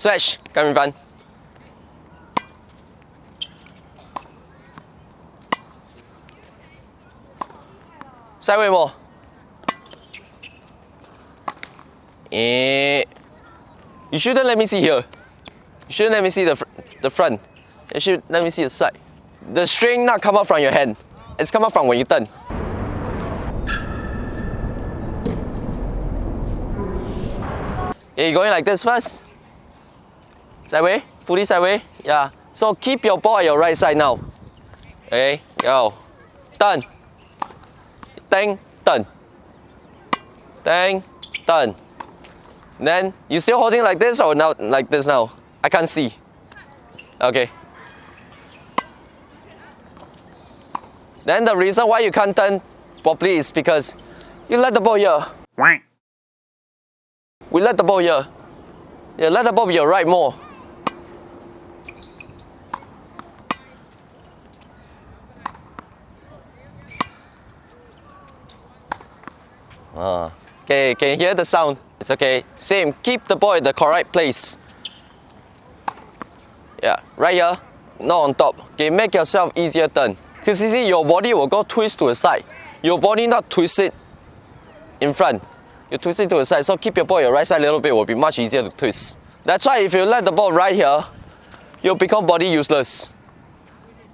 Switch, come in front. Sideway more. You shouldn't let me see here. You shouldn't let me see the, fr the front. You should let me see the side. The string not come out from your hand. It's come out from when you turn. Okay, you going like this first. Sideway, fully sideway. Yeah. So keep your ball at your right side now. Okay, go. Turn. Ding, turn. Ding, turn. Then you still holding like this or now like this now? I can't see. Okay. Then the reason why you can't turn properly is because you let the ball here. We let the ball here. Yeah, let the ball be your right more. Ah, okay, can you hear the sound? It's okay. Same, keep the ball in the correct place. Yeah, right here, not on top. Okay, make yourself easier turn. Because you see, your body will go twist to the side. Your body not twist it in front. You twist it to the side. So keep your ball your right side a little bit will be much easier to twist. That's why if you let the ball right here, you'll become body useless.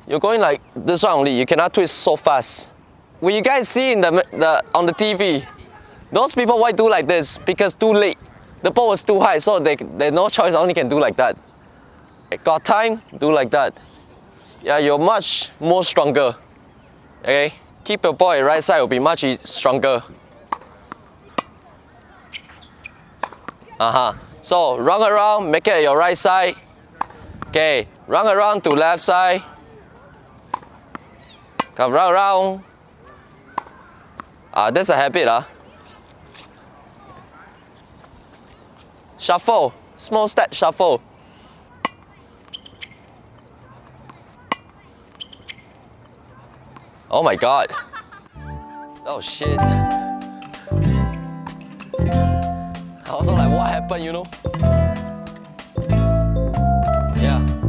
You're going like this one only. You cannot twist so fast. When you guys see in the, the on the TV, those people why do like this? Because too late. The ball was too high, so they they no choice only can do like that. Got time, do like that. Yeah, you're much more stronger. Okay? Keep your ball right side will be much stronger. Uh-huh. So run around, make it your right side. Okay, run around to left side. Come round around. Ah, that's a habit, ah. Shuffle, small step shuffle. Oh my god. Oh shit. I was like, what happened, you know?